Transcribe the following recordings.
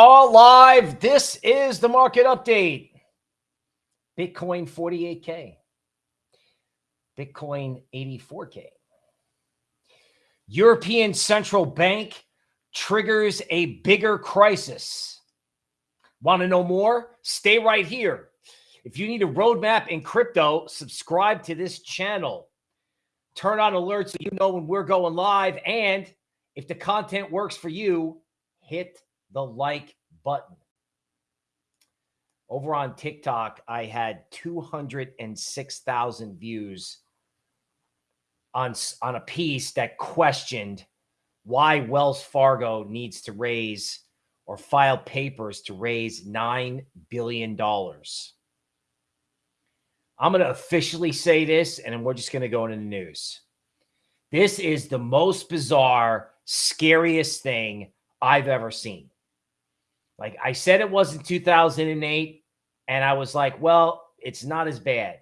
Are live. This is the market update. Bitcoin 48K, Bitcoin 84K. European Central Bank triggers a bigger crisis. Want to know more? Stay right here. If you need a roadmap in crypto, subscribe to this channel. Turn on alerts so you know when we're going live. And if the content works for you, hit the like button. Over on TikTok, I had 206,000 views on, on a piece that questioned why Wells Fargo needs to raise or file papers to raise $9 billion. I'm going to officially say this, and we're just going to go into the news. This is the most bizarre, scariest thing I've ever seen. Like I said, it was in 2008. And I was like, well, it's not as bad.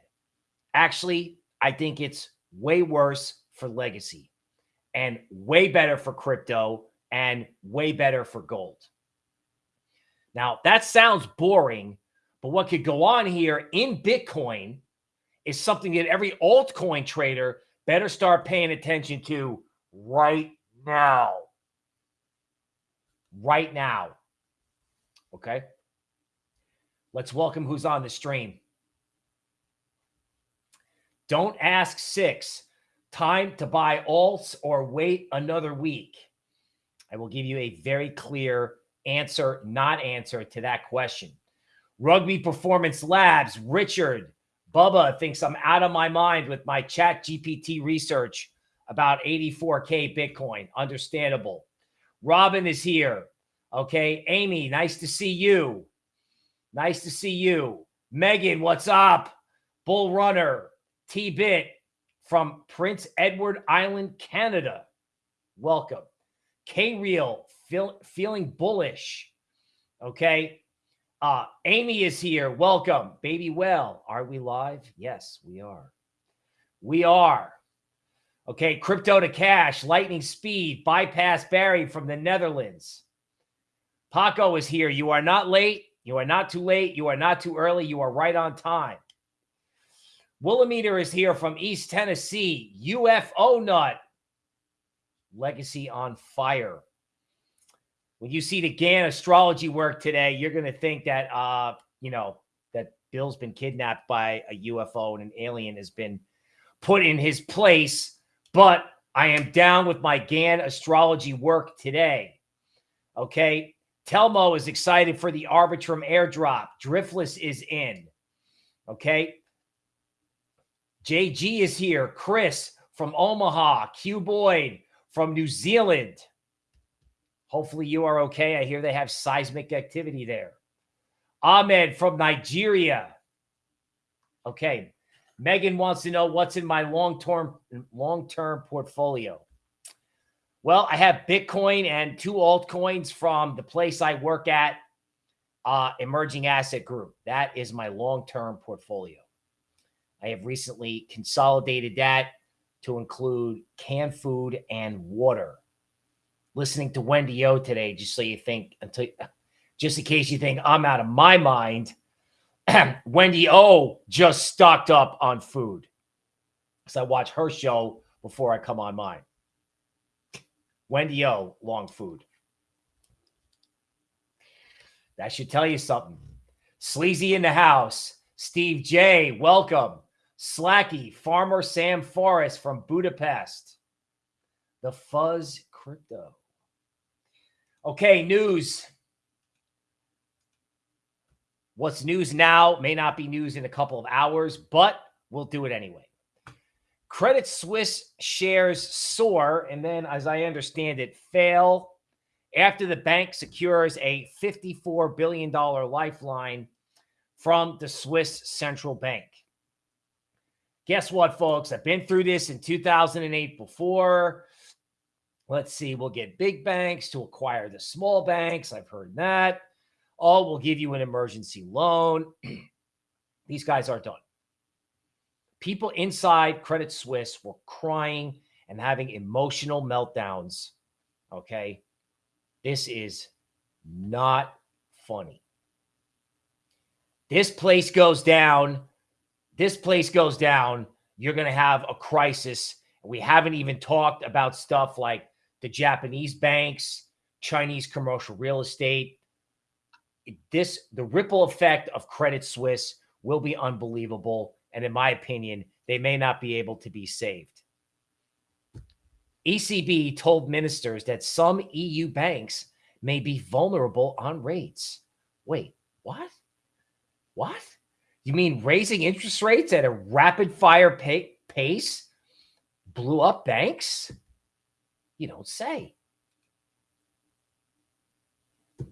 Actually, I think it's way worse for legacy and way better for crypto and way better for gold. Now, that sounds boring, but what could go on here in Bitcoin is something that every altcoin trader better start paying attention to right now. Right now. Okay. Let's welcome who's on the stream. Don't ask six. Time to buy alts or wait another week. I will give you a very clear answer, not answer to that question. Rugby Performance Labs, Richard, Bubba thinks I'm out of my mind with my chat GPT research about 84K Bitcoin. Understandable. Robin is here. Okay. Amy, nice to see you. Nice to see you. Megan, what's up? Bull Runner, T Bit from Prince Edward Island, Canada. Welcome. K Real, feel, feeling bullish. Okay. Uh, Amy is here. Welcome. Baby Well. Are we live? Yes, we are. We are. Okay. Crypto to cash, lightning speed, bypass Barry from the Netherlands. Paco is here. You are not late. You are not too late. You are not too early. You are right on time. Willameter is here from East Tennessee. UFO nut. Legacy on fire. When you see the Gann astrology work today, you're going to think that, uh, you know, that Bill's been kidnapped by a UFO and an alien has been put in his place. But I am down with my Gann astrology work today. Okay. Telmo is excited for the Arbitrum airdrop. Driftless is in. Okay. JG is here. Chris from Omaha. Q Boyd from New Zealand. Hopefully you are okay. I hear they have seismic activity there. Ahmed from Nigeria. Okay. Megan wants to know what's in my long-term long-term portfolio. Well, I have Bitcoin and two altcoins from the place I work at, uh, Emerging Asset Group. That is my long-term portfolio. I have recently consolidated that to include canned food and water. Listening to Wendy O today, just so you think, until just in case you think I'm out of my mind, Wendy O just stocked up on food. So I watch her show before I come on mine. Wendy O, long food. That should tell you something. Sleazy in the house. Steve J, welcome. Slacky, Farmer Sam Forrest from Budapest. The Fuzz Crypto. Okay, news. What's news now may not be news in a couple of hours, but we'll do it anyway. Credit Suisse shares soar, and then, as I understand it, fail after the bank secures a $54 billion lifeline from the Swiss central bank. Guess what, folks? I've been through this in 2008 before. Let's see, we'll get big banks to acquire the small banks. I've heard that. Oh, we'll give you an emergency loan. These guys aren't done. People inside Credit Suisse were crying and having emotional meltdowns. Okay. This is Not funny. This place goes down. This place goes down. You're going to have a crisis. We haven't even talked about stuff like the Japanese banks, Chinese commercial real estate. This, the ripple effect of Credit Suisse will be unbelievable. And in my opinion, they may not be able to be saved. ECB told ministers that some EU banks may be vulnerable on rates. Wait, what? What? You mean raising interest rates at a rapid fire pace blew up banks? You don't say.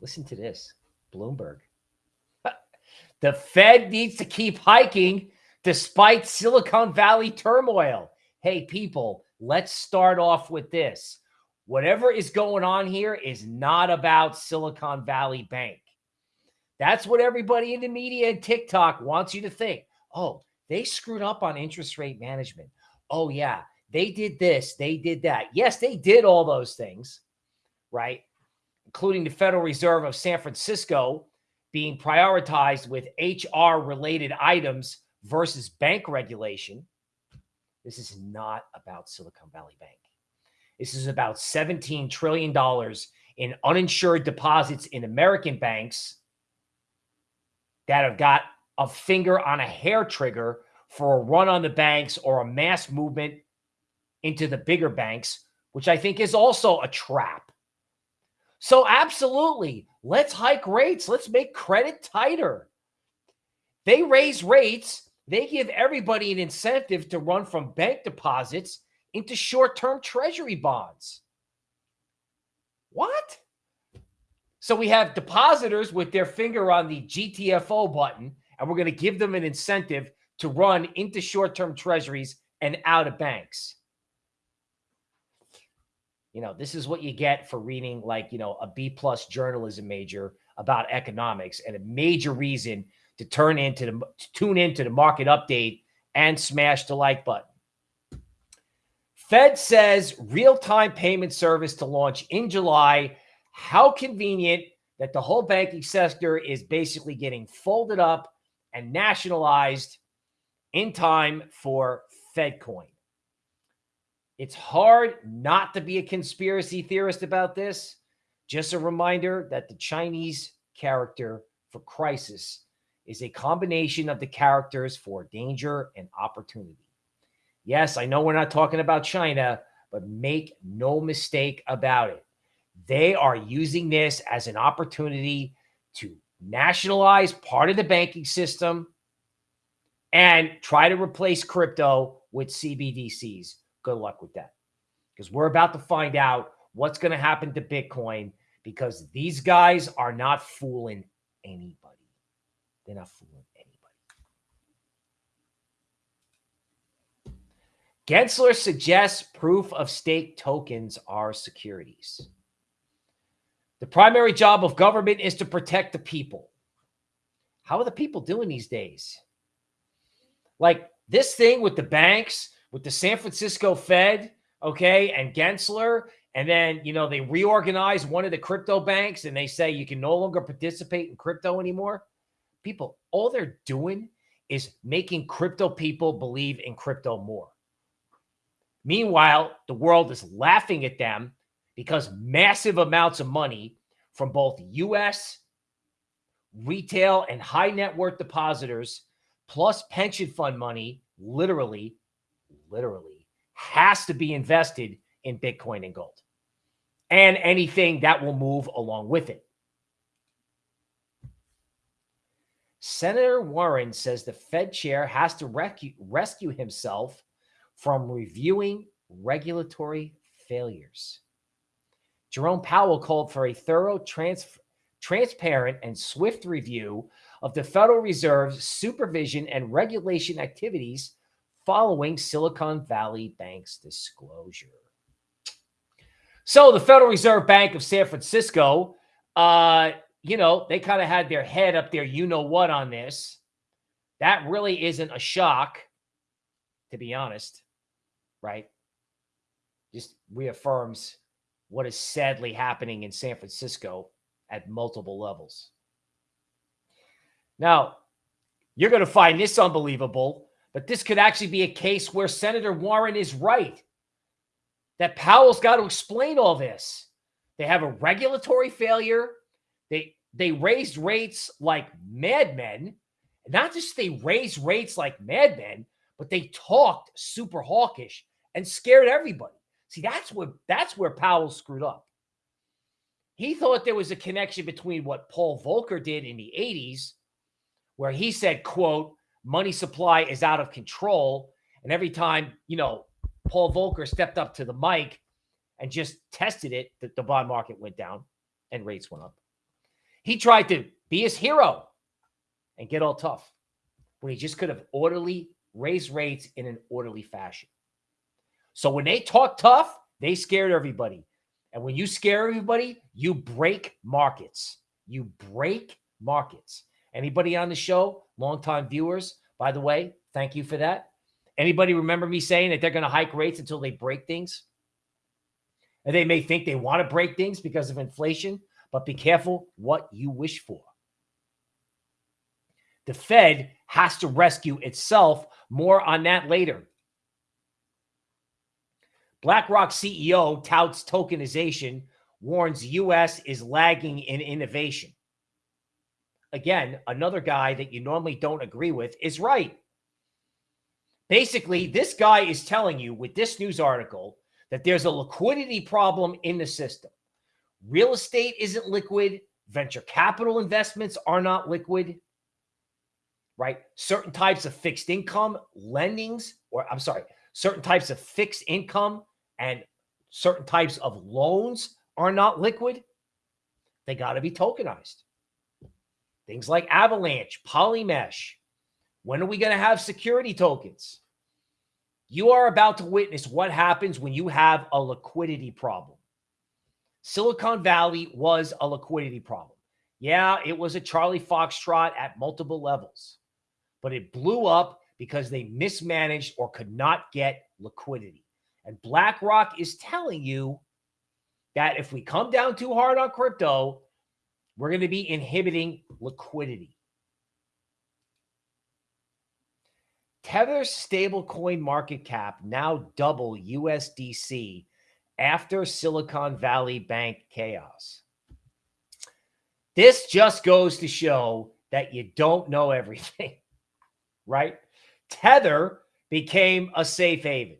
Listen to this Bloomberg. the Fed needs to keep hiking despite Silicon Valley turmoil. Hey, people, let's start off with this. Whatever is going on here is not about Silicon Valley Bank. That's what everybody in the media and TikTok wants you to think. Oh, they screwed up on interest rate management. Oh, yeah, they did this, they did that. Yes, they did all those things, right? Including the Federal Reserve of San Francisco being prioritized with HR related items versus bank regulation. This is not about Silicon Valley Bank. This is about $17 trillion in uninsured deposits in American banks that have got a finger on a hair trigger for a run on the banks or a mass movement into the bigger banks, which I think is also a trap. So, absolutely, let's hike rates. Let's make credit tighter. They raise rates they give everybody an incentive to run from bank deposits into short term treasury bonds. What? So we have depositors with their finger on the GTFO button, and we're going to give them an incentive to run into short term treasuries and out of banks. You know, this is what you get for reading like, you know, a B plus journalism major about economics and a major reason to turn into the to tune into the market update and smash the like button. Fed says real-time payment service to launch in July. How convenient that the whole banking sector is basically getting folded up and nationalized in time for FedCoin. It's hard not to be a conspiracy theorist about this. Just a reminder that the Chinese character for crisis is a combination of the characters for danger and opportunity. Yes, I know we're not talking about China, but make no mistake about it. They are using this as an opportunity to nationalize part of the banking system and try to replace crypto with CBDCs. Good luck with that. Because we're about to find out what's going to happen to Bitcoin because these guys are not fooling anybody. They're not fooling anybody. Gensler suggests proof of stake tokens are securities. The primary job of government is to protect the people. How are the people doing these days? Like this thing with the banks, with the San Francisco Fed, okay, and Gensler, and then, you know, they reorganize one of the crypto banks and they say you can no longer participate in crypto anymore people, all they're doing is making crypto people believe in crypto more. Meanwhile, the world is laughing at them because massive amounts of money from both US retail and high net worth depositors plus pension fund money literally literally has to be invested in Bitcoin and gold and anything that will move along with it. Senator Warren says the Fed chair has to rescue, rescue himself from reviewing regulatory failures. Jerome Powell called for a thorough, trans, transparent, and swift review of the Federal Reserve's supervision and regulation activities following Silicon Valley Bank's disclosure. So, the Federal Reserve Bank of San Francisco uh, you know, they kind of had their head up there, you know what, on this. That really isn't a shock, to be honest, right? Just reaffirms what is sadly happening in San Francisco at multiple levels. Now, you're going to find this unbelievable, but this could actually be a case where Senator Warren is right that Powell's got to explain all this. They have a regulatory failure. They they raised rates like madmen. Not just they raised rates like madmen, but they talked super hawkish and scared everybody. See, that's where that's where Powell screwed up. He thought there was a connection between what Paul Volcker did in the 80s, where he said, quote, money supply is out of control. And every time, you know, Paul Volcker stepped up to the mic and just tested it, that the bond market went down and rates went up. He tried to be his hero and get all tough when he just could have orderly raised rates in an orderly fashion. So when they talk tough, they scared everybody. And when you scare everybody, you break markets. You break markets. Anybody on the show, longtime viewers, by the way, thank you for that. Anybody remember me saying that they're going to hike rates until they break things? And they may think they want to break things because of inflation, but be careful what you wish for. The Fed has to rescue itself. More on that later. BlackRock CEO touts tokenization, warns US is lagging in innovation. Again, another guy that you normally don't agree with is right. Basically, this guy is telling you with this news article that there's a liquidity problem in the system. Real estate isn't liquid. Venture capital investments are not liquid, right? Certain types of fixed income lendings, or I'm sorry, certain types of fixed income and certain types of loans are not liquid. They got to be tokenized. Things like Avalanche, Polymesh, when are we going to have security tokens? You are about to witness what happens when you have a liquidity problem. Silicon Valley was a liquidity problem. Yeah, it was a Charlie Foxtrot at multiple levels, but it blew up because they mismanaged or could not get liquidity. And BlackRock is telling you that if we come down too hard on crypto, we're going to be inhibiting liquidity. Tether's stablecoin market cap now double USDC after Silicon Valley Bank chaos. This just goes to show that you don't know everything, right? Tether became a safe haven.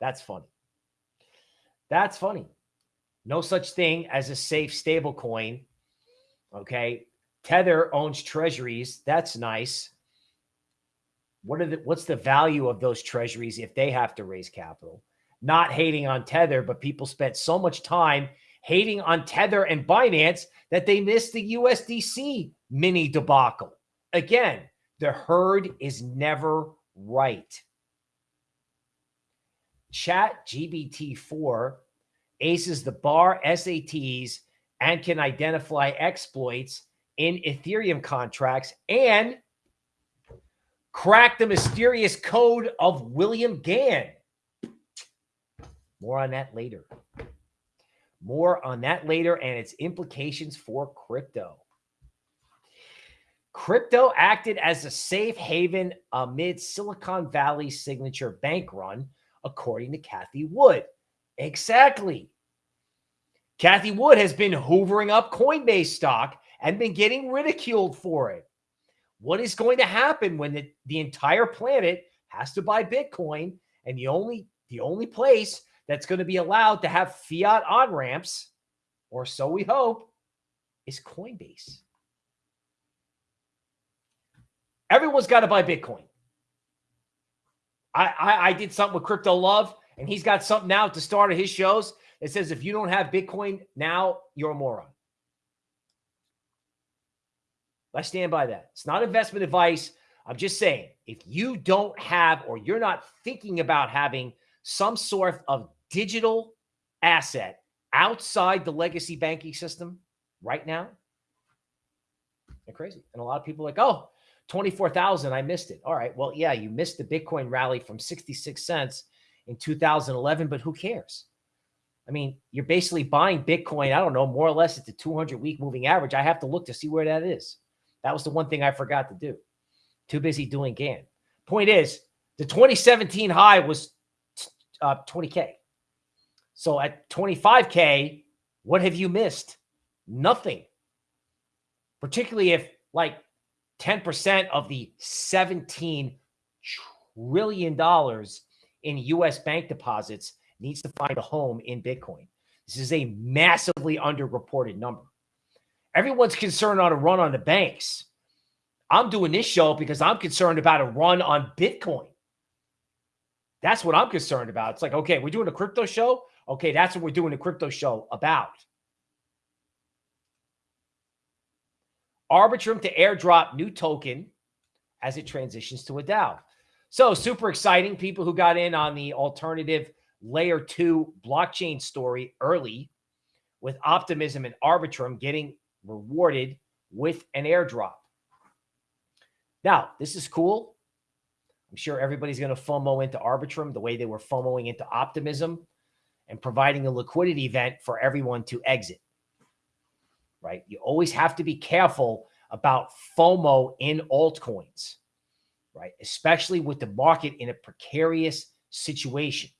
That's funny. That's funny. No such thing as a safe stable coin. Okay. Tether owns treasuries. That's nice what are the what's the value of those treasuries if they have to raise capital? Not hating on Tether, but people spent so much time hating on Tether and Binance that they missed the USDC mini debacle. Again, the herd is never right. Chat GPT4 aces the bar SATs and can identify exploits in Ethereum contracts and crack the mysterious code of William Gann. More on that later. More on that later and its implications for crypto. Crypto acted as a safe haven amid Silicon Valley's signature bank run, according to Cathie Wood. Exactly. Cathie Wood has been hoovering up Coinbase stock and been getting ridiculed for it. What is going to happen when the, the entire planet has to buy Bitcoin and the only the only place that's going to be allowed to have fiat on ramps, or so we hope, is Coinbase. Everyone's got to buy Bitcoin. I, I, I did something with Crypto Love, and he's got something now at the start of his shows that says if you don't have Bitcoin now, you're a moron. I stand by that. It's not investment advice. I'm just saying, if you don't have or you're not thinking about having some sort of digital asset outside the legacy banking system right now, they're crazy. And a lot of people like, oh, 24,000, I missed it. All right. Well, yeah, you missed the Bitcoin rally from 66 cents in 2011, but who cares? I mean, you're basically buying Bitcoin, I don't know, more or less at the 200 week moving average. I have to look to see where that is. That was the one thing I forgot to do. Too busy doing Gann. Point is, the 2017 high was uh, 20K. So at 25K, what have you missed? Nothing. Particularly if like 10% of the 17 trillion dollars in US bank deposits needs to find a home in Bitcoin. This is a massively underreported number. Everyone's concerned on a run on the banks. I'm doing this show because I'm concerned about a run on Bitcoin. That's what I'm concerned about. It's like, okay, we're doing a crypto show. Okay, that's what we're doing the crypto show about. Arbitrum to airdrop new token as it transitions to a DAO. So super exciting. People who got in on the alternative layer two blockchain story early with optimism and Arbitrum getting rewarded with an airdrop. Now, this is cool. I'm sure everybody's going to FOMO into Arbitrum the way they were FOMOing into Optimism and providing a liquidity event for everyone to exit. Right? You always have to be careful about FOMO in altcoins, right? Especially with the market in a precarious situation.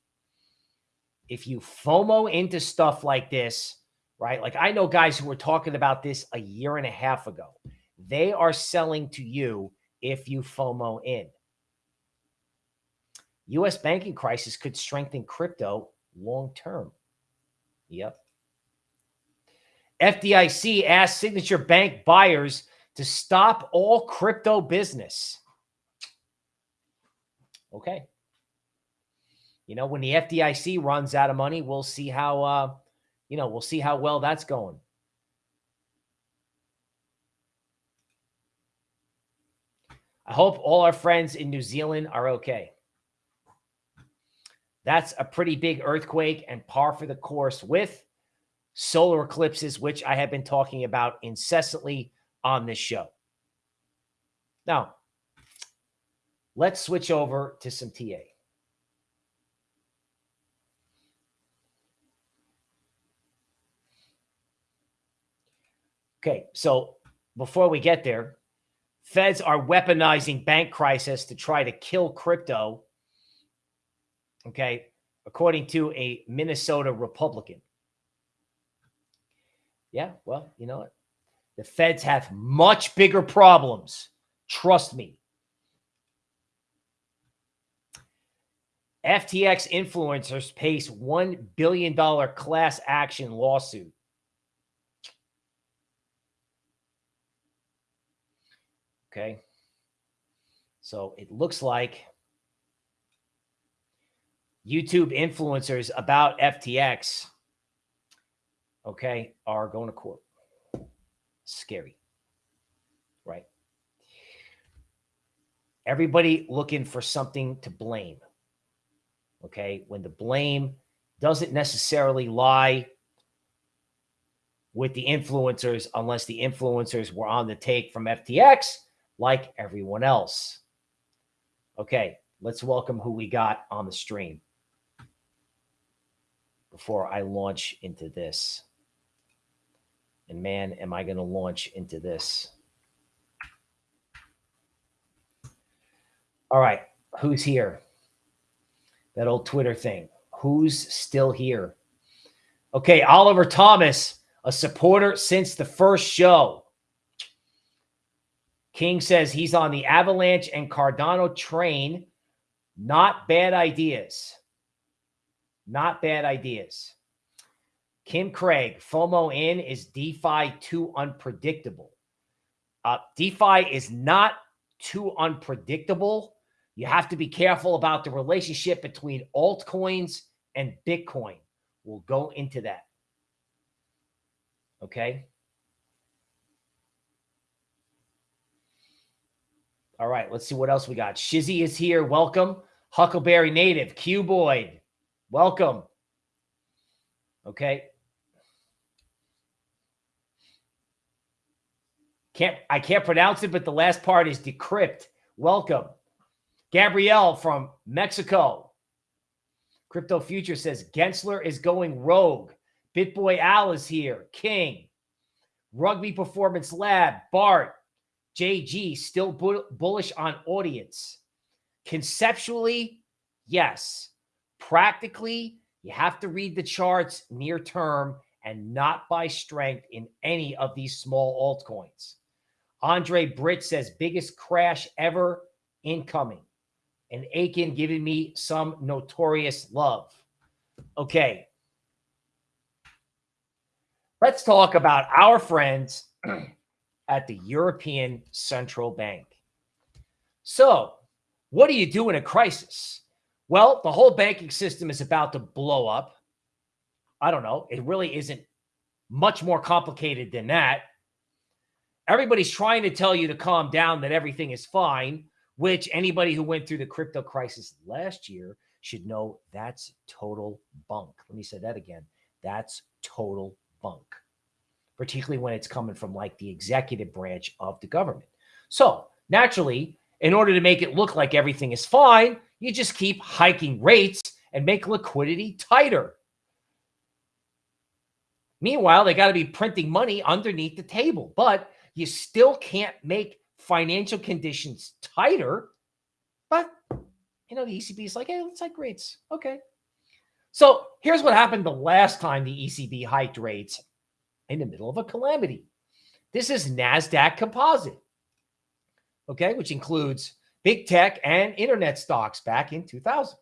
If you FOMO into stuff like this, right? Like I know guys who were talking about this a year and a half ago. They are selling to you if you FOMO in. US banking crisis could strengthen crypto long term. Yep. FDIC asked signature bank buyers to stop all crypto business. Okay. You know, when the FDIC runs out of money, we'll see how, uh, you know, we'll see how well that's going. I hope all our friends in New Zealand are okay. That's a pretty big earthquake and par for the course with solar eclipses, which I have been talking about incessantly on this show. Now, let's switch over to some TA. Okay, so before we get there, feds are weaponizing bank crisis to try to kill crypto. Okay, according to a Minnesota Republican. Yeah, well, you know what? The feds have much bigger problems. Trust me. FTX influencers face $1 billion class action lawsuit. Okay. So it looks like YouTube influencers about FTX, okay, are going to court scary, right? Everybody looking for something to blame. Okay. When the blame doesn't necessarily lie with the influencers, unless the influencers were on the take from FTX, like everyone else. Okay. Let's welcome who we got on the stream before I launch into this. And man, am I going to launch into this. All right. Who's here? That old Twitter thing. Who's still here? Okay. Oliver Thomas, a supporter since the first show. King says he's on the Avalanche and Cardano train. Not bad ideas. Not bad ideas. Kim Craig, FOMO in is DeFi too unpredictable. Uh, DeFi is not too unpredictable. You have to be careful about the relationship between altcoins and Bitcoin. We'll go into that. Okay. All right, let's see what else we got. Shizzy is here. Welcome. Huckleberry Native, Q Boyd. Welcome. Okay. Can't I can't pronounce it, but the last part is decrypt. Welcome. Gabrielle from Mexico. Crypto Future says Gensler is going rogue. BitBoy Al is here. King. Rugby Performance Lab. Bart. JG still bu bullish on audience. Conceptually, yes. Practically, you have to read the charts near term and not by strength in any of these small altcoins. Andre Britt says biggest crash ever incoming. And Aiken giving me some notorious love. Okay. Let's talk about our friends at the European Central Bank. So, what do you do in a crisis? Well, the whole banking system is about to blow up. I don't know. It really isn't much more complicated than that. Everybody's trying to tell you to calm down that everything is fine, which anybody who went through the crypto crisis last year should know that's total bunk. Let me say that again. That's total bunk, particularly when it's coming from like the executive branch of the government. So naturally, in order to make it look like everything is fine, you just keep hiking rates and make liquidity tighter. Meanwhile, they got to be printing money underneath the table, but you still can't make financial conditions tighter. But, you know, the ECB is like, hey, let's hike rates. Okay. So here's what happened the last time the ECB hiked rates in the middle of a calamity. This is NASDAQ composite, okay, which includes big tech and internet stocks back in 2000.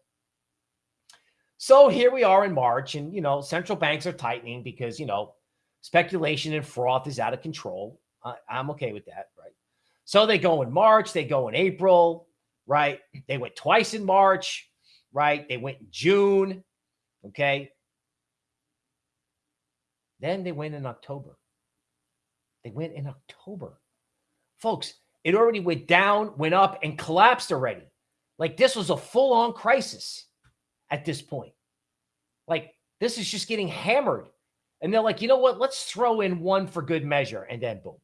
So here we are in March, and you know, central banks are tightening because you know, speculation and froth is out of control. I, I'm okay with that, right? So they go in March, they go in April, right? They went twice in March, right? They went in June, okay? Then they went in October. They went in October. Folks, it already went down, went up, and collapsed already. Like this was a full on crisis at this point. Like this is just getting hammered. And they're like, you know what? Let's throw in one for good measure. And then boom.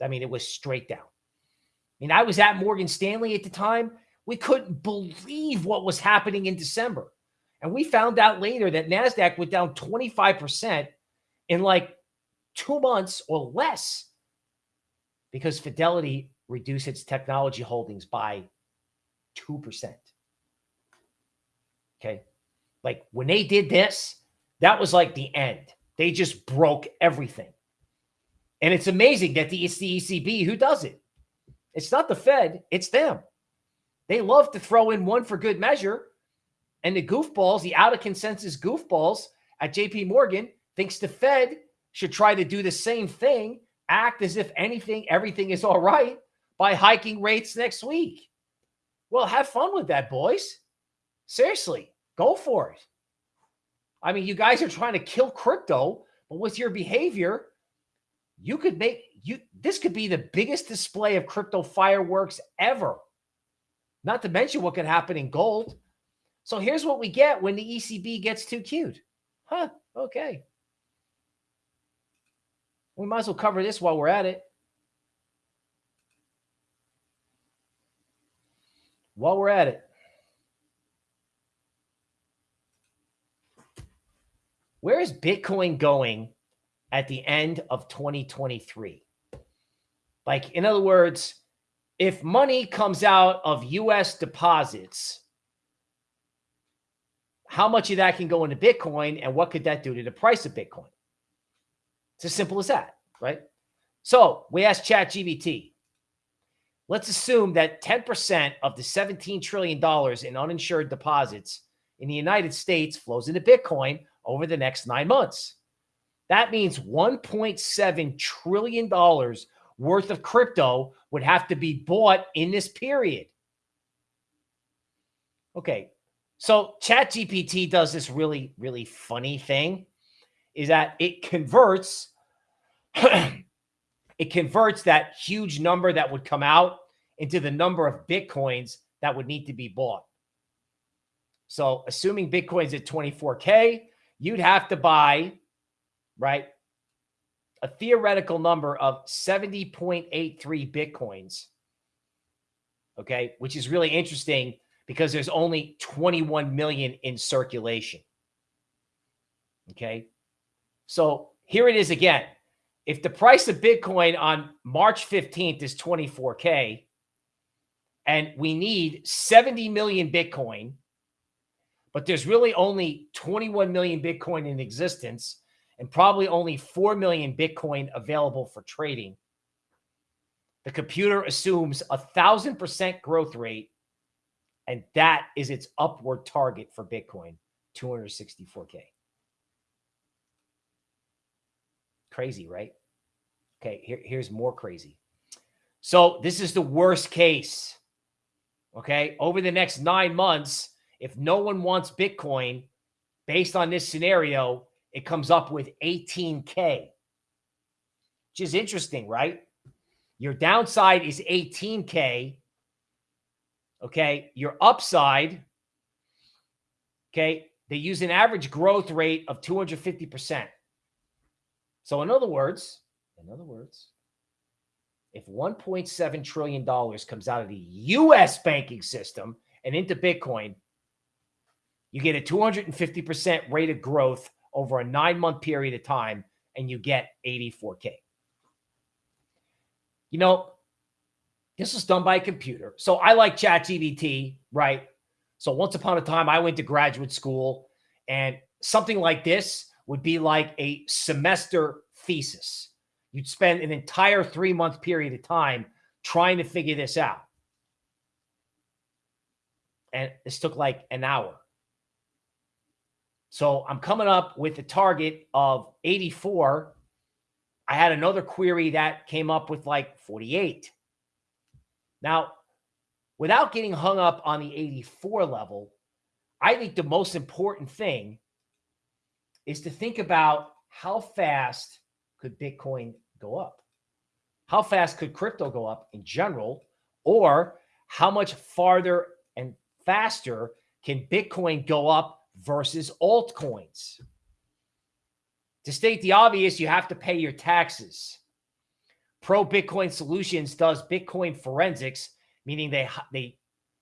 I mean, it was straight down. I mean, I was at Morgan Stanley at the time. We couldn't believe what was happening in December. And we found out later that NASDAQ went down 25% in like two months or less because Fidelity reduced its technology holdings by 2%. Okay. Like when they did this, that was like the end. They just broke everything. And it's amazing that the, it's the ECB who does it. It's not the Fed, it's them. They love to throw in one for good measure. And the goofballs, the out of consensus goofballs at JP Morgan thinks the Fed should try to do the same thing, act as if anything, everything is all right by hiking rates next week. Well, have fun with that, boys. Seriously, go for it. I mean, you guys are trying to kill crypto, but with your behavior, you could make you this could be the biggest display of crypto fireworks ever. Not to mention what could happen in gold. So here's what we get when the ECB gets too cute. Huh, okay. We might as well cover this while we're at it. while we're at it, where is Bitcoin going at the end of 2023? Like, in other words, if money comes out of US deposits, how much of that can go into Bitcoin and what could that do to the price of Bitcoin? It's as simple as that, right? So we asked ChatGPT, Let's assume that 10% of the $17 trillion in uninsured deposits in the United States flows into Bitcoin over the next nine months. That means $1.7 trillion worth of crypto would have to be bought in this period. Okay, so ChatGPT does this really, really funny thing is that it converts it converts that huge number that would come out into the number of Bitcoins that would need to be bought. So assuming Bitcoin's at 24K, you'd have to buy, right, a theoretical number of 70.83 Bitcoins. Okay, which is really interesting because there's only 21 million in circulation. Okay. So here it is again. If the price of Bitcoin on March 15th is 24K and we need 70 million Bitcoin, but there's really only 21 million Bitcoin in existence and probably only 4 million Bitcoin available for trading. The computer assumes a thousand percent growth rate, and that is its upward target for Bitcoin 264K. Crazy, right? Okay, here, here's more crazy. So, this is the worst case. Okay, over the next nine months, if no one wants Bitcoin based on this scenario, it comes up with 18K, which is interesting, right? Your downside is 18K. Okay. Your upside, okay, they use an average growth rate of 250%. So, in other words, in other words, if $1.7 trillion comes out of the US banking system and into Bitcoin, you get a 250% rate of growth over a nine month period of time and you get 84K. You know, this was done by a computer. So I like ChatGPT, right? So once upon a time, I went to graduate school and something like this would be like a semester thesis. You'd spend an entire three month period of time trying to figure this out. And this took like an hour. So I'm coming up with a target of 84. I had another query that came up with like 48. Now, without getting hung up on the 84 level, I think the most important thing is to think about how fast could Bitcoin go up? How fast could crypto go up in general? Or how much farther and faster can Bitcoin go up versus altcoins. To state the obvious, you have to pay your taxes. Pro Bitcoin Solutions does Bitcoin forensics, meaning they they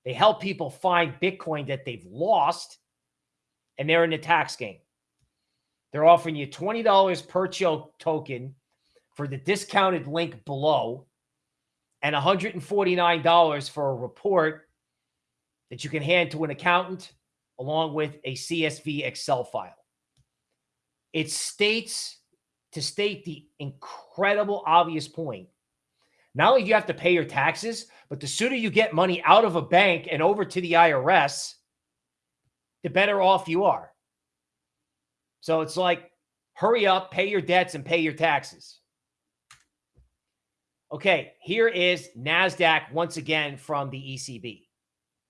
they help people find Bitcoin that they've lost, and they're in the tax game. They're offering you $20 per Cho token for the discounted link below and $149 for a report that you can hand to an accountant along with a CSV Excel file. It states to state the incredible obvious point. Not only do you have to pay your taxes, but the sooner you get money out of a bank and over to the IRS, the better off you are. So it's like, hurry up, pay your debts, and pay your taxes. Okay, here is NASDAQ once again from the ECB,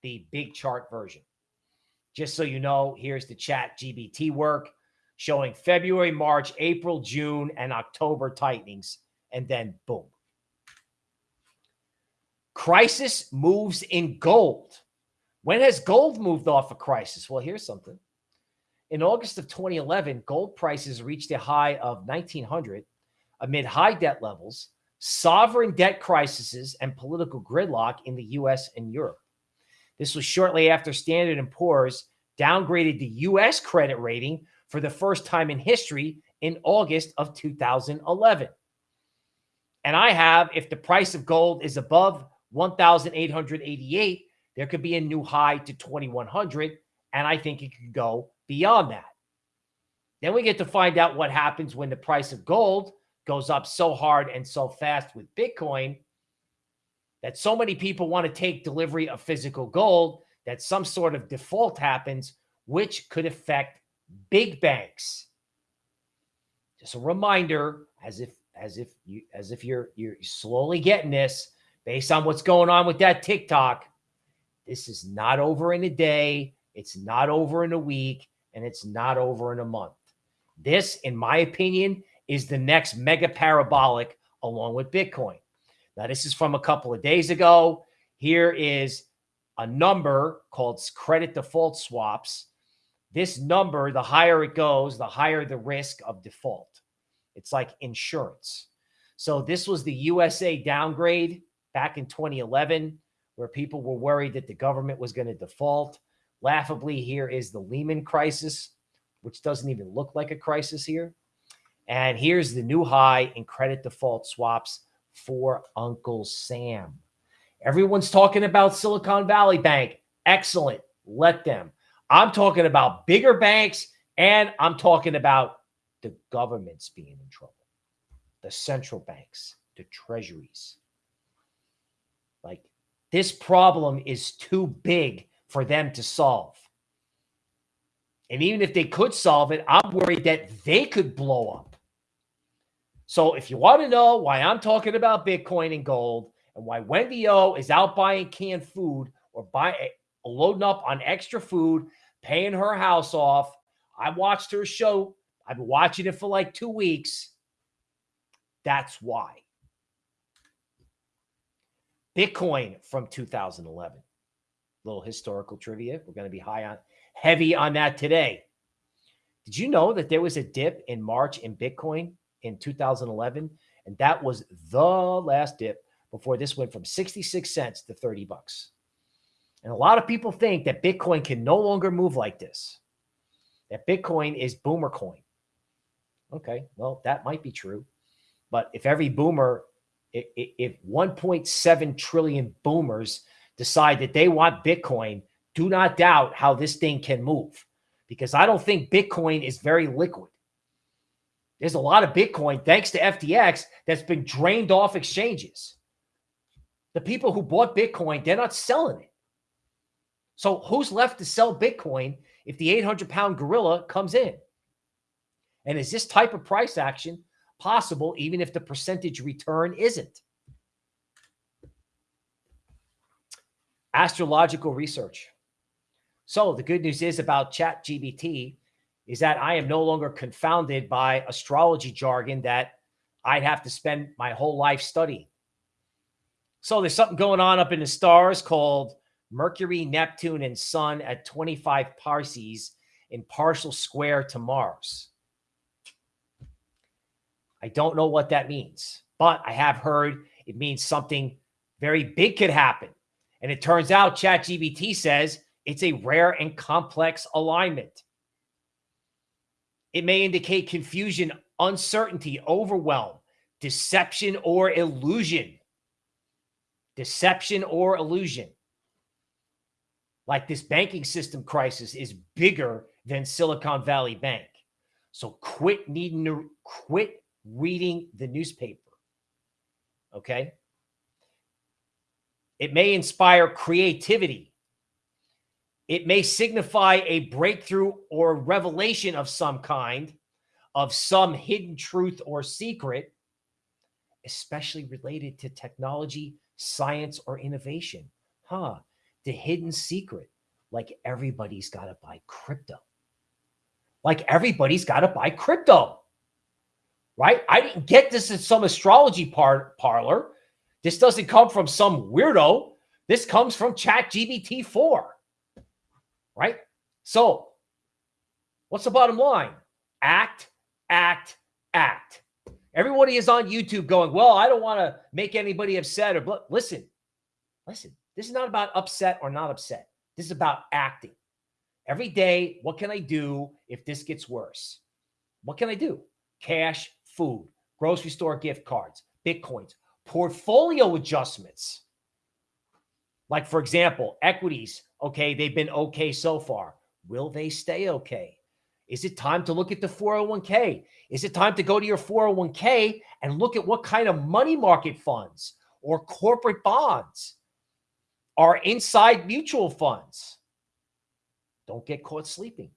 the big chart version. Just so you know, here's the chat GPT work showing February, March, April, June, and October tightenings. And then boom. Crisis moves in gold. When has gold moved off a crisis? Well, here's something. In August of 2011, gold prices reached a high of 1900 amid high debt levels, sovereign debt crises, and political gridlock in the US and Europe. This was shortly after Standard & Poor's downgraded the U.S. credit rating for the first time in history in August of 2011. And I have, if the price of gold is above 1,888, there could be a new high to 2,100. And I think it could go beyond that. Then we get to find out what happens when the price of gold goes up so hard and so fast with Bitcoin that so many people want to take delivery of physical gold that some sort of default happens, which could affect big banks. Just a reminder, as if as if you as if you're you're slowly getting this based on what's going on with that TikTok. This is not over in a day, it's not over in a week, and it's not over in a month. This, in my opinion, is the next mega parabolic along with Bitcoin. Now, this is from a couple of days ago. Here is a number called credit default swaps. This number, the higher it goes, the higher the risk of default. It's like insurance. So this was the USA downgrade back in 2011 where people were worried that the government was going to default. Laughably, here is the Lehman crisis, which doesn't even look like a crisis here. And here's the new high in credit default swaps for Uncle Sam. Everyone's talking about Silicon Valley Bank. Excellent. Let them. I'm talking about bigger banks and I'm talking about the governments being in trouble, the central banks, the treasuries. Like this problem is too big for them to solve. And even if they could solve it, I'm worried that they could blow up. So if you want to know why I'm talking about Bitcoin and gold and why Wendy O is out buying canned food or buying eh, loading up on extra food, paying her house off, I watched her show. I've been watching it for like two weeks. That's why. Bitcoin from 2011. Little historical trivia. We're going to be high on heavy on that today. Did you know that there was a dip in March in Bitcoin in 2011? And that was the last dip before this went from 66 cents to 30 bucks. And a lot of people think that Bitcoin can no longer move like this, that Bitcoin is boomer coin. Okay, well, that might be true. But if every boomer, if 1.7 trillion boomers decide that they want Bitcoin, do not doubt how this thing can move because I don't think Bitcoin is very liquid. There's a lot of Bitcoin, thanks to FTX, that's been drained off exchanges. The people who bought Bitcoin, they're not selling it. So who's left to sell Bitcoin if the 800 pound gorilla comes in? And is this type of price action possible even if the percentage return isn't? Astrological research. So the good news is about Chat GPT is that I am no longer confounded by astrology jargon that I'd have to spend my whole life studying. So there's something going on up in the stars called Mercury, Neptune, and Sun at 25 parsecs in partial square to Mars. I don't know what that means, but I have heard it means something very big could happen. And it turns out ChatGPT says it's a rare and complex alignment. It may indicate confusion, uncertainty, overwhelm, deception, or illusion. Deception or illusion like this banking system crisis is bigger than Silicon Valley Bank. So quit needing to quit reading the newspaper. Okay. It may inspire creativity. It may signify a breakthrough or revelation of some kind, of some hidden truth or secret, especially related to technology, science, or innovation. Huh the hidden secret. Like everybody's got to buy crypto. Like everybody's got to buy crypto. Right? I didn't get this in some astrology par- parlor. This doesn't come from some weirdo. This comes from Chat GPT 4. Right? So, what's the bottom line? Act, act, act. Everybody is on YouTube going, well, I don't want to make anybody upset or listen, listen, this is not about upset or not upset. This is about acting. Every day, what can I do if this gets worse? What can I do? Cash, food, grocery store gift cards, Bitcoins, portfolio adjustments. Like, for example, equities, okay, they've been okay so far. Will they stay okay? Is it time to look at the 401k? Is it time to go to your 401k and look at what kind of money market funds or corporate bonds are inside mutual funds. Don't get caught sleeping.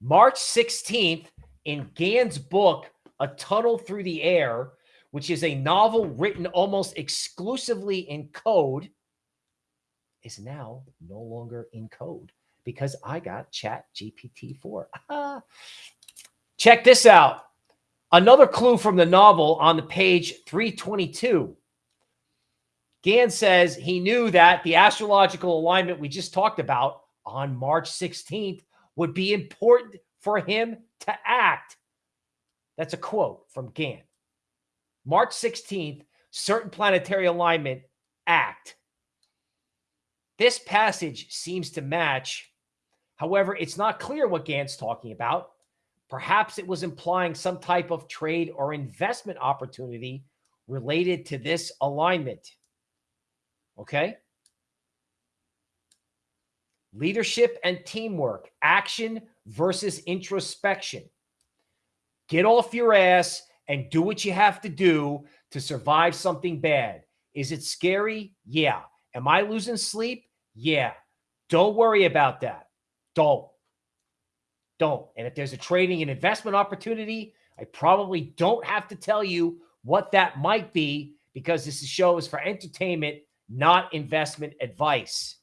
March 16th, in Gann's book, A Tunnel Through the Air, which is a novel written almost exclusively in code, is now no longer in code because I got Chat GPT 4. Check this out. Another clue from the novel on the page 322. Gann says he knew that the astrological alignment we just talked about on March 16th would be important for him to act. That's a quote from Gann. March 16th, certain planetary alignment act. This passage seems to match. However, it's not clear what Gann's talking about. Perhaps it was implying some type of trade or investment opportunity related to this alignment. Okay. Leadership and teamwork, action versus introspection. Get off your ass and do what you have to do to survive something bad. Is it scary? Yeah. Am I losing sleep? Yeah. Don't worry about that. Don't. Don't. And if there's a trading and investment opportunity, I probably don't have to tell you what that might be because this show is for entertainment, not investment advice.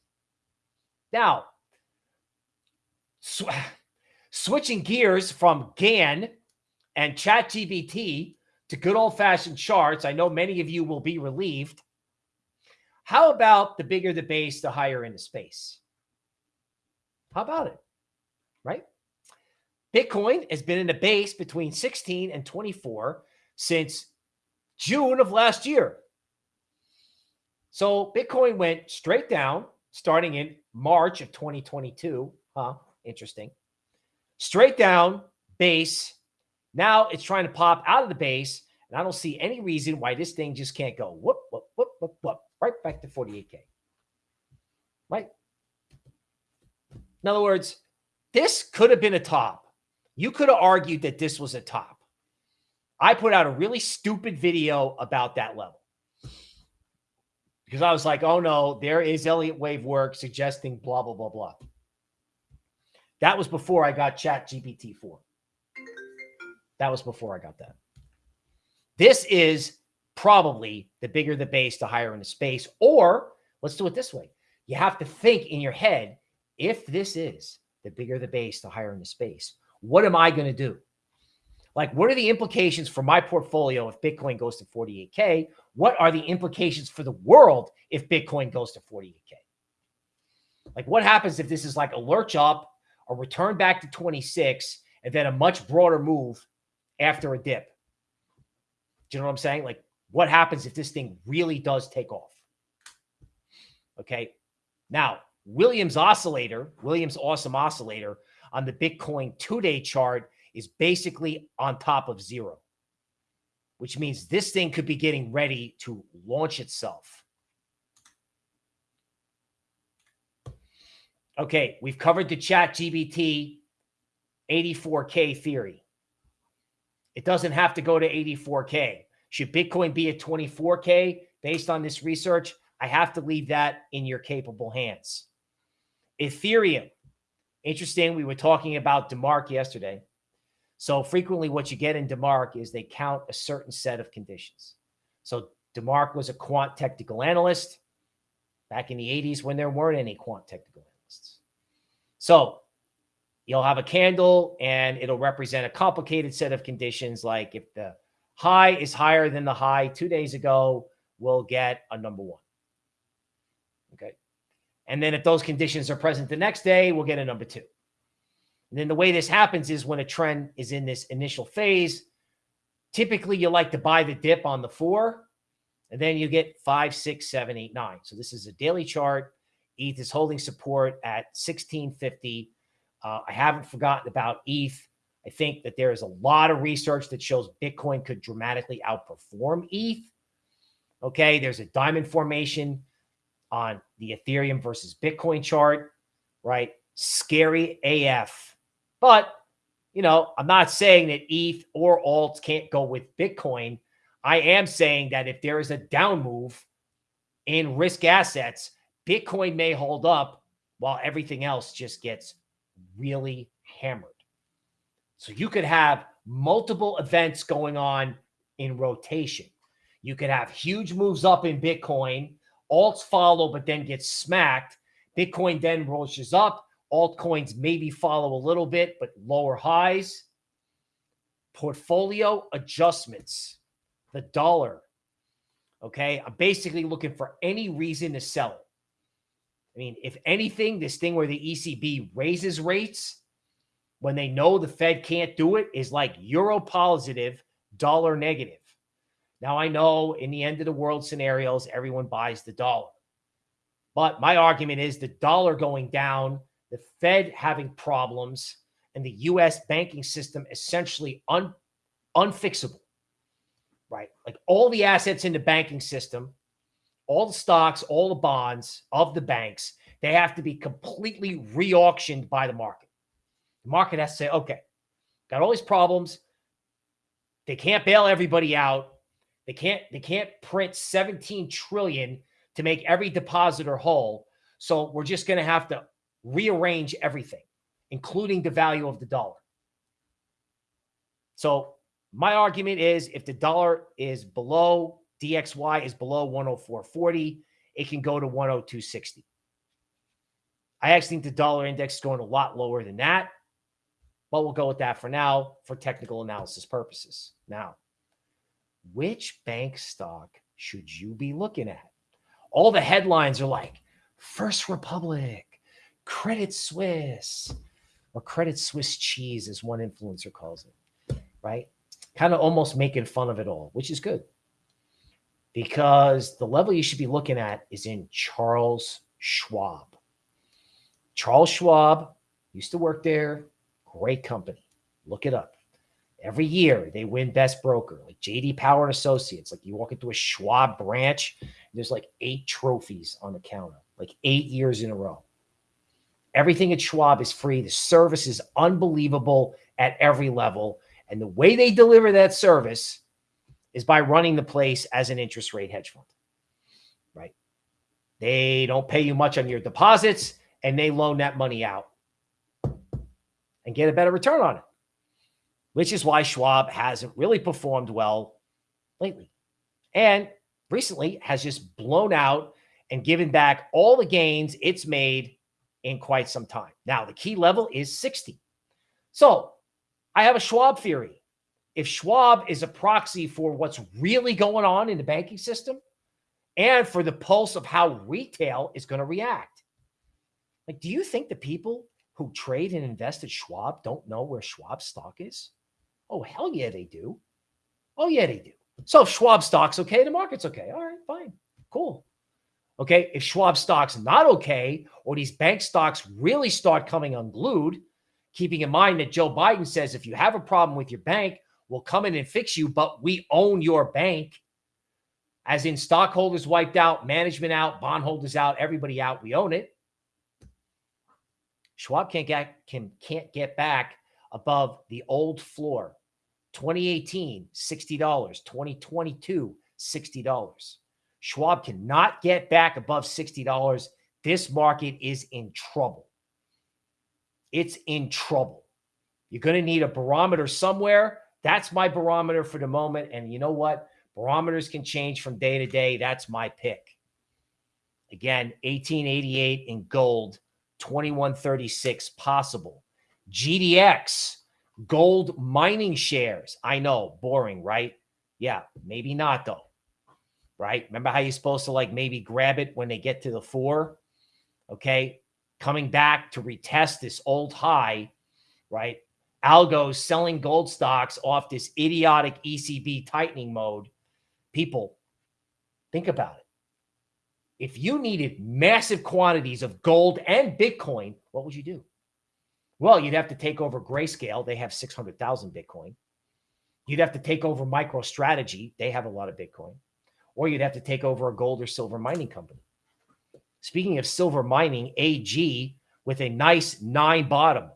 Now, sw switching gears from Gann and ChatGPT to good old fashioned charts, I know many of you will be relieved. How about the bigger the base, the higher in the space? How about it? Right? Bitcoin has been in the base between 16 and 24 since June of last year. So Bitcoin went straight down starting in March of 2022. Huh? Interesting. Straight down, base. Now it's trying to pop out of the base. And I don't see any reason why this thing just can't go whoop, whoop, whoop, whoop, whoop, right back to 48K. Right? In other words, this could have been a top. You could have argued that this was a top. I put out a really stupid video about that level because I was like, oh no, there is Elliott wave work suggesting blah, blah, blah, blah. That was before I got Chat GPT 4. That was before I got that. This is probably the bigger the base, the higher in the space. Or let's do it this way. You have to think in your head, if this is the bigger the base, the higher in the space, what am I going to do? Like, what are the implications for my portfolio if Bitcoin goes to 48K? What are the implications for the world if Bitcoin goes to 48K? Like, what happens if this is like a lurch up, a return back to 26, and then a much broader move after a dip? Do you know what I'm saying? Like, what happens if this thing really does take off? Okay. Now, Williams oscillator, Williams awesome oscillator on the Bitcoin two day chart is basically on top of zero, which means this thing could be getting ready to launch itself. Okay, we've covered the chat GPT 84K theory. It doesn't have to go to 84K. Should Bitcoin be at 24K based on this research? I have to leave that in your capable hands. Ethereum. Interesting. We were talking about DeMark yesterday. So frequently what you get in DeMark is they count a certain set of conditions. So DeMark was a quant technical analyst back in the 80s when there weren't any quant technical analysts. So you'll have a candle and it'll represent a complicated set of conditions. Like if the high is higher than the high two days ago, we'll get a number one. Okay. And then if those conditions are present the next day, we'll get a number two. And then the way this happens is when a trend is in this initial phase, typically you like to buy the dip on the four, and then you get five, six, seven, eight, nine. So this is a daily chart. ETH is holding support at 1650. Uh, I haven't forgotten about ETH. I think that there is a lot of research that shows Bitcoin could dramatically outperform ETH. Okay, there's a diamond formation on the Ethereum versus Bitcoin chart, right? Scary AF. But, you know, I'm not saying that ETH or alts can't go with Bitcoin. I am saying that if there is a down move in risk assets, Bitcoin may hold up while everything else just gets really hammered. So you could have multiple events going on in rotation. You could have huge moves up in Bitcoin, alts follow, but then get smacked. Bitcoin then rolls up, Altcoins maybe follow a little bit, but lower highs. Portfolio adjustments. The dollar. Okay. I'm basically looking for any reason to sell it. I mean, if anything, this thing where the ECB raises rates when they know the Fed can't do it is like euro positive, dollar negative. Now, I know in the end of the world scenarios, everyone buys the dollar. But my argument is the dollar going down, the Fed having problems, and the US banking system essentially un, unfixable, right? Like all the assets in the banking system, all the stocks, all the bonds of the banks, they have to be completely re auctioned by the market. The market has to say, okay, got all these problems. They can't bail everybody out. They can't they can't print 17 trillion to make every depositor whole. So we're just going to have to rearrange everything, including the value of the dollar. So my argument is if the dollar is below DXY is below 104.40, it can go to 102.60. I actually think the dollar index is going a lot lower than that, but we'll go with that for now for technical analysis purposes. Now, which bank stock should you be looking at? All the headlines are like First Republic, Credit Suisse, or Credit Swiss cheese, as one influencer calls it, right? Kind of almost making fun of it all, which is good because the level you should be looking at is in Charles Schwab. Charles Schwab used to work there, great company. Look it up. Every year they win best broker, like JD Power and Associates. Like you walk into a Schwab branch, there's like eight trophies on the counter, like eight years in a row. Everything at Schwab is free. The service is unbelievable at every level. And the way they deliver that service is by running the place as an interest rate hedge fund, right? They don't pay you much on your deposits and they loan that money out and get a better return on it which is why Schwab hasn't really performed well lately. And recently has just blown out and given back all the gains it's made in quite some time. Now, the key level is 60. So I have a Schwab theory. If Schwab is a proxy for what's really going on in the banking system and for the pulse of how retail is going to react, like, do you think the people who trade and invest at Schwab don't know where Schwab stock is? Oh, hell yeah, they do. Oh, yeah, they do. So if Schwab stock's okay, the market's okay. All right, fine. Cool. Okay. If Schwab stock's not okay, or these bank stocks really start coming unglued, keeping in mind that Joe Biden says if you have a problem with your bank, we'll come in and fix you, but we own your bank. As in stockholders wiped out, management out, bondholders out, everybody out, we own it. Schwab can't get can can't get back above the old floor 2018, $60. 2022, $60. Schwab cannot get back above $60. This market is in trouble. It's in trouble. You're going to need a barometer somewhere. That's my barometer for the moment. And you know what? Barometers can change from day to day. That's my pick. Again, 1888 in gold, 2136 possible. GDX, Gold mining shares. I know, boring, right? Yeah, maybe not though. Right? Remember how you're supposed to like maybe grab it when they get to the four? Okay. Coming back to retest this old high, right? Algos selling gold stocks off this idiotic ECB tightening mode. People, think about it. If you needed massive quantities of gold and Bitcoin, what would you do? Well, you'd have to take over Grayscale. They have 600,000 Bitcoin. You'd have to take over MicroStrategy. They have a lot of Bitcoin. Or you'd have to take over a gold or silver mining company. Speaking of silver mining, AG with a nice nine bottom.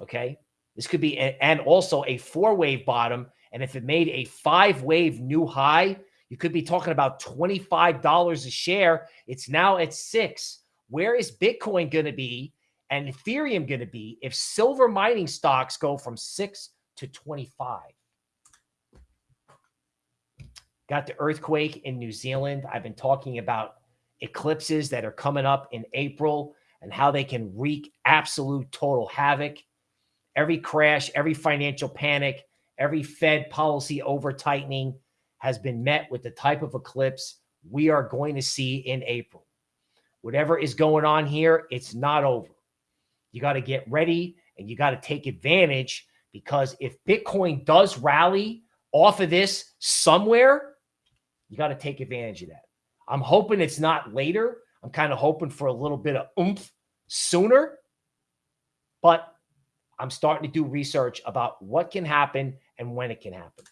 Okay. This could be, a, and also a four wave bottom. And if it made a five wave new high, you could be talking about $25 a share. It's now at six. Where is Bitcoin going to be and Ethereum going to be if silver mining stocks go from 6 to 25? Got the earthquake in New Zealand. I've been talking about eclipses that are coming up in April and how they can wreak absolute total havoc. Every crash, every financial panic, every Fed policy over tightening has been met with the type of eclipse we are going to see in April. Whatever is going on here, it's not over. You got to get ready and you got to take advantage because if Bitcoin does rally off of this somewhere, you got to take advantage of that. I'm hoping it's not later. I'm kind of hoping for a little bit of oomph sooner. But I'm starting to do research about what can happen and when it can happen.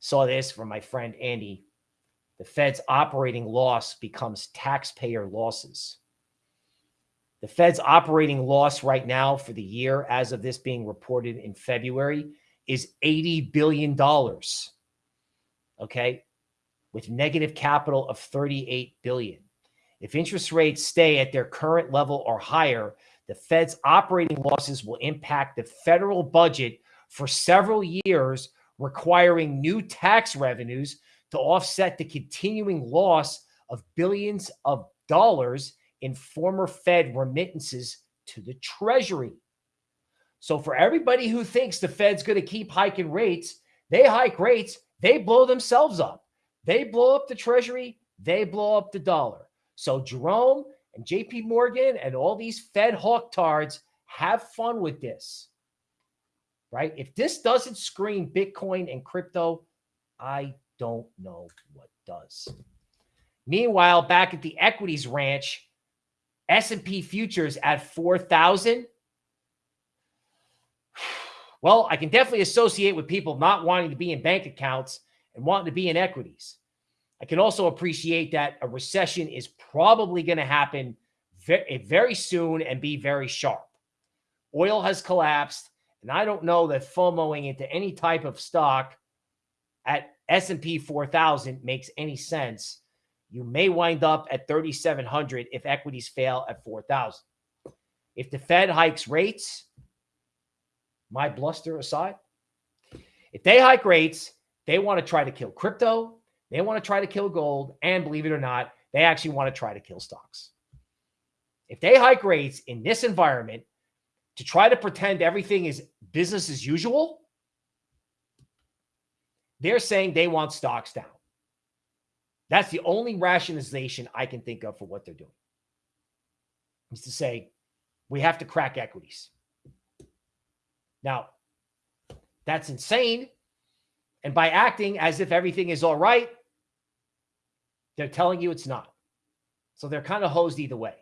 Saw this from my friend Andy. The Fed's operating loss becomes taxpayer losses. The Fed's operating loss right now for the year, as of this being reported in February, is $80 billion. Okay. With negative capital of 38 billion. If interest rates stay at their current level or higher, the Fed's operating losses will impact the federal budget for several years, requiring new tax revenues to offset the continuing loss of billions of dollars in former Fed remittances to the Treasury. So, for everybody who thinks the Fed's going to keep hiking rates, they hike rates, they blow themselves up. They blow up the Treasury, they blow up the dollar. So, Jerome and JP Morgan and all these Fed hawktards have fun with this. Right? If this doesn't scream Bitcoin and crypto, I don't know what does. Meanwhile, back at the equities ranch, S&P futures at 4,000. Well, I can definitely associate with people not wanting to be in bank accounts and wanting to be in equities. I can also appreciate that a recession is probably going to happen very, eh, very soon and be very sharp. Oil has collapsed, and I don't know that FOMOing into any type of stock at S&P 4000 makes any sense. You may wind up at 3700 if equities fail at 4000. If the Fed hikes rates, my bluster aside, if they hike rates, they want to try to kill crypto, they want to try to kill gold. And believe it or not, they actually want to try to kill stocks. If they hike rates in this environment to try to pretend everything is business as usual, they're saying they want stocks down. That's the only rationalization I can think of for what they're doing. Is to say we have to crack equities. Now, that's insane. And by acting as if everything is all right, they're telling you it's not. So they're kind of hosed either way.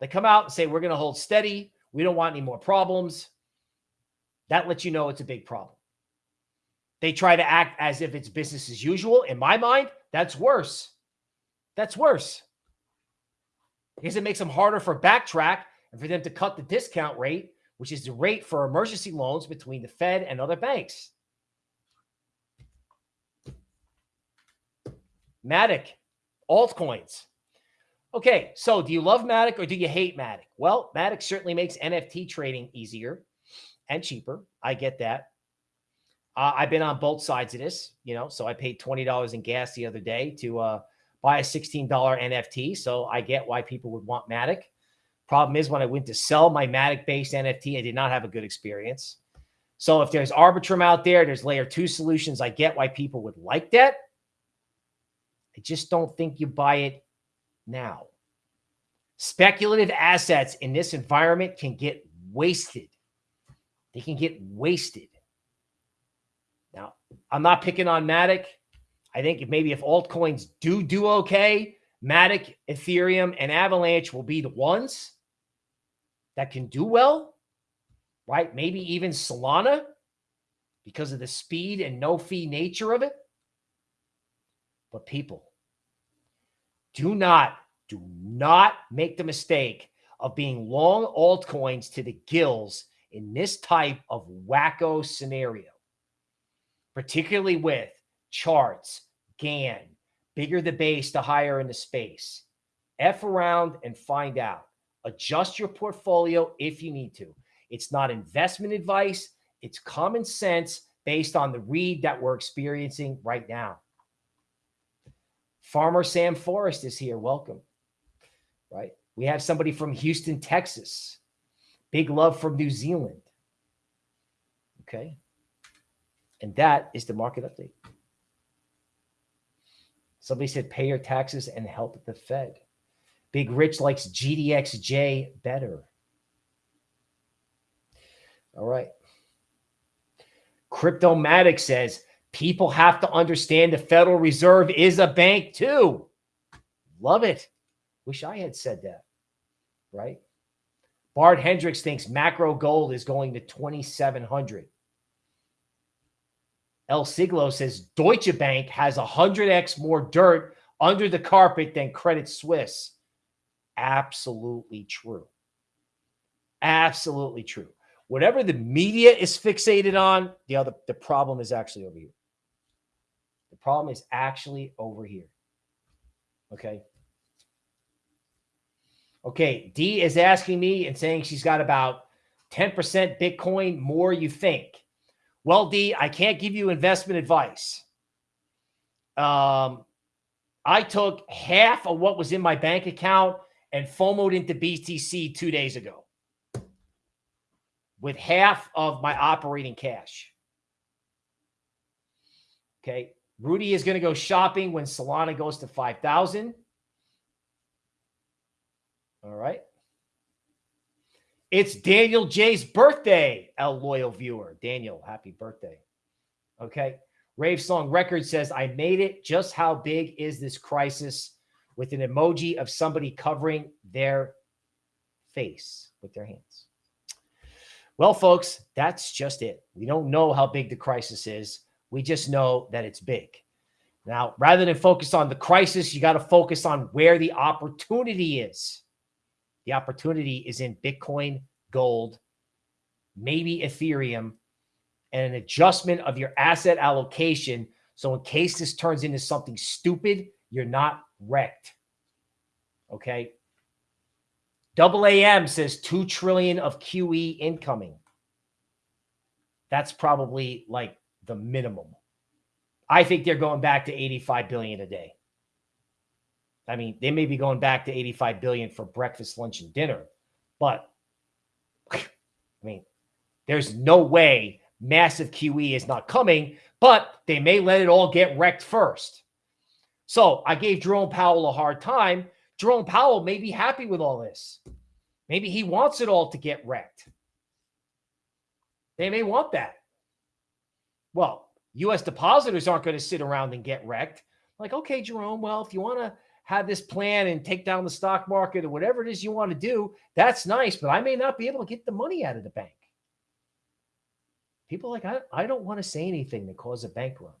They come out and say, We're going to hold steady. We don't want any more problems. That lets you know it's a big problem. They try to act as if it's business as usual. In my mind, that's worse. That's worse. Because it makes them harder for backtrack and for them to cut the discount rate, which is the rate for emergency loans between the Fed and other banks. Matic altcoins. Okay, so do you love Matic or do you hate Matic? Well, Matic certainly makes NFT trading easier and cheaper. I get that. Uh, I've been on both sides of this, you know, so I paid $20 in gas the other day to uh, buy a $16 NFT. So I get why people would want Matic. Problem is, when I went to sell my Matic based NFT, I did not have a good experience. So if there's Arbitrum out there, there's layer two solutions. I get why people would like that. I just don't think you buy it now. Speculative assets in this environment can get wasted. They can get wasted. Now, I'm not picking on Matic. I think if maybe if altcoins do do okay, Matic, Ethereum, and Avalanche will be the ones that can do well, right? Maybe even Solana because of the speed and no fee nature of it. But people, do not, do not make the mistake of being long altcoins to the gills in this type of wacko scenario, particularly with charts, Gann, bigger the base, the higher in the space. F around and find out. Adjust your portfolio if you need to. It's not investment advice, it's common sense based on the read that we're experiencing right now. Farmer Sam Forrest is here. Welcome. Right. We have somebody from Houston, Texas. Big love from New Zealand. Okay. And that is the market update. Somebody said pay your taxes and help the Fed. Big Rich likes GDXJ better. All right. Cryptomatic says people have to understand the Federal Reserve is a bank too. Love it. Wish I had said that. Right? Bart Hendricks thinks macro gold is going to 2,700. El Siglo says Deutsche Bank has 100x more dirt under the carpet than Credit Suisse. Absolutely true. Absolutely true. Whatever the media is fixated on, the other the problem is actually over here. Problem is actually over here. Okay. Okay, D is asking me and saying she's got about 10% Bitcoin more you think. Well, D, I can't give you investment advice. Um, I took half of what was in my bank account and FOMOed into BTC two days ago with half of my operating cash. Okay. Rudy is going to go shopping when Solana goes to 5,000. All right. It's Daniel J's birthday, El Loyal viewer. Daniel, happy birthday. Okay. Rave Song Record says, I made it. Just how big is this crisis? With an emoji of somebody covering their face with their hands. Well, folks, that's just it. We don't know how big the crisis is. We just know that it's big. Now, rather than focus on the crisis, you got to focus on where the opportunity is. The opportunity is in Bitcoin, gold, maybe Ethereum, and an adjustment of your asset allocation. So in case this turns into something stupid, you're not wrecked. Okay. Double AM says 2 trillion of QE incoming. That's probably like the minimum. I think they're going back to 85 billion a day. I mean, they may be going back to 85 billion for breakfast, lunch, and dinner, but I mean, there's no way massive QE is not coming, but they may let it all get wrecked first. So I gave Jerome Powell a hard time. Jerome Powell may be happy with all this. Maybe he wants it all to get wrecked. They may want that. Well, U.S. depositors aren't going to sit around and get wrecked. Like, okay, Jerome, well, if you want to have this plan and take down the stock market or whatever it is you want to do, that's nice, but I may not be able to get the money out of the bank. People like, I, I don't want to say anything that causes a bank run.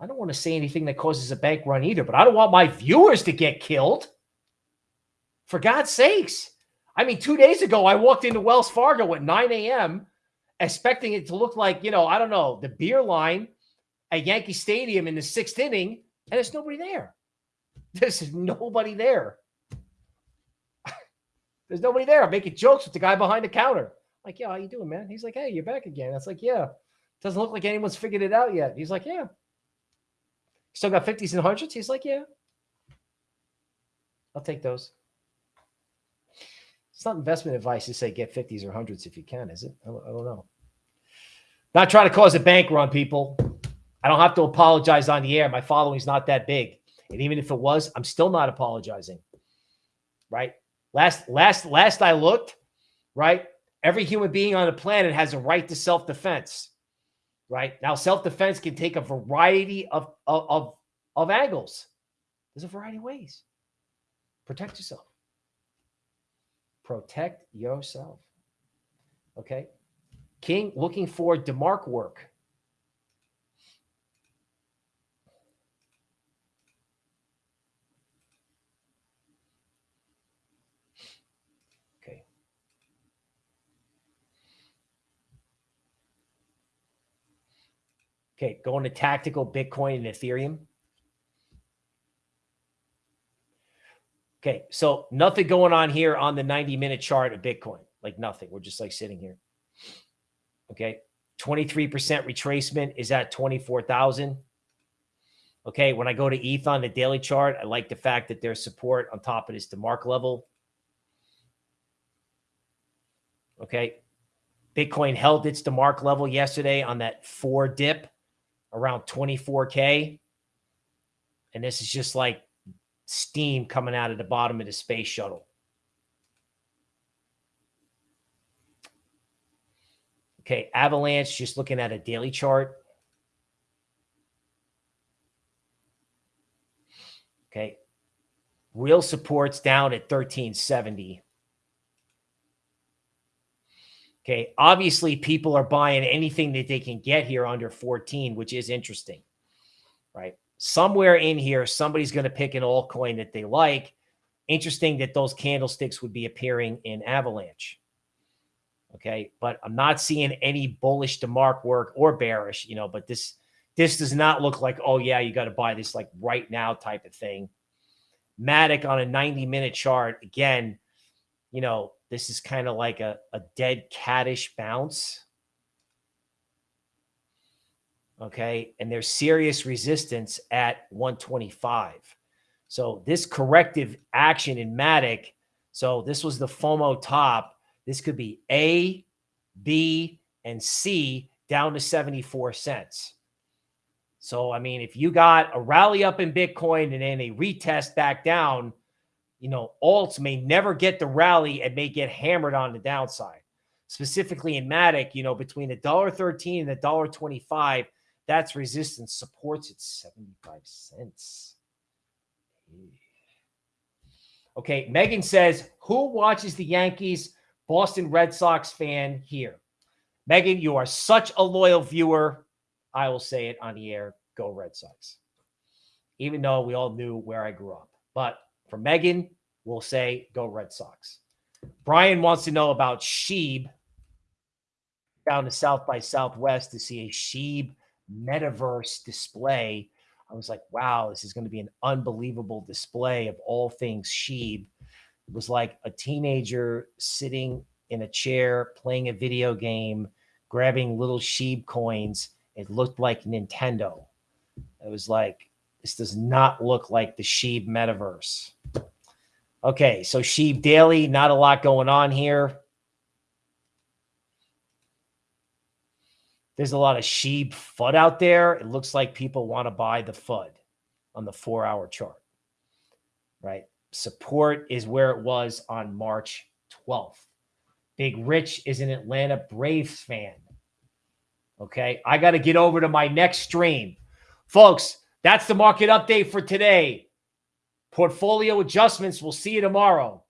I don't want to say anything that causes a bank run either, but I don't want my viewers to get killed. For God's sakes. I mean, two days ago, I walked into Wells Fargo at 9 a.m., expecting it to look like, you know, I don't know, the beer line at Yankee Stadium in the sixth inning, and there's nobody there. There's nobody there. There's nobody there. I'm making jokes with the guy behind the counter. Like, yeah, how you doing, man? He's like, hey, you're back again. That's like, yeah. Doesn't look like anyone's figured it out yet. He's like, yeah. Still got 50s and 100s? He's like, yeah. I'll take those. It's not investment advice to say get 50s or 100s if you can, is it? I don't, I don't know. Not trying to cause a bank run, people. I don't have to apologize on the air. My following's not that big. And even if it was, I'm still not apologizing. Right? Last last last I looked, right? Every human being on the planet has a right to self-defense. Right? Now self-defense can take a variety of of of, of angles. There's a variety of ways. Protect yourself. Protect yourself. Okay? King looking for DeMark work. Okay. Okay, going to tactical Bitcoin and Ethereum. Okay, so nothing going on here on the 90 minute chart of Bitcoin, like nothing. We're just like sitting here. Okay, 23% retracement is at 24,000. Okay, when I go to ETH on the daily chart, I like the fact that there's support on top of this DeMark level. Okay, Bitcoin held its DeMark level yesterday on that four dip around 24K. And this is just like steam coming out of the bottom of the space shuttle. Okay, Avalanche, just looking at a daily chart. Okay, real supports down at 1370. Okay, obviously people are buying anything that they can get here under 14, which is interesting, right? Somewhere in here, somebody's going to pick an altcoin that they like. Interesting that those candlesticks would be appearing in Avalanche. Okay, but I'm not seeing any bullish DeMark work or bearish, you know, but this this does not look like, oh yeah, you got to buy this like right now type of thing. Matic on a 90 minute chart, again, you know, this is kind of like a, a dead caddish bounce. Okay. And there's serious resistance at 125. So this corrective action in Matic. So this was the FOMO top. This could be A, B, and C down to 74 cents. So, I mean, if you got a rally up in Bitcoin and then a retest back down, you know, alts may never get the rally and may get hammered on the downside. Specifically in Matic, you know, between a dollar thirteen and a dollar twenty-five, that's resistance supports at 75 cents. Okay, Megan says, who watches the Yankees? Boston Red Sox fan here. Megan, you are such a loyal viewer. I will say it on the air. Go Red Sox. Even though we all knew where I grew up. But for Megan, we'll say go Red Sox. Brian wants to know about Shib down to South by Southwest to see a Shib metaverse display. I was like, wow, this is going to be an unbelievable display of all things Shib. It was like a teenager sitting in a chair playing a video game, grabbing little Shib coins. It looked like Nintendo. It was like, this does not look like the Shib metaverse. Okay, so Shib Daily, not a lot going on here. There's a lot of Shib FUD out there. It looks like people want to buy the FUD on the four hour chart, right? Support is where it was on March 12th. Big Rich is an Atlanta Braves fan. Okay, I got to get over to my next stream. Folks, that's the market update for today. Portfolio adjustments. We'll see you tomorrow.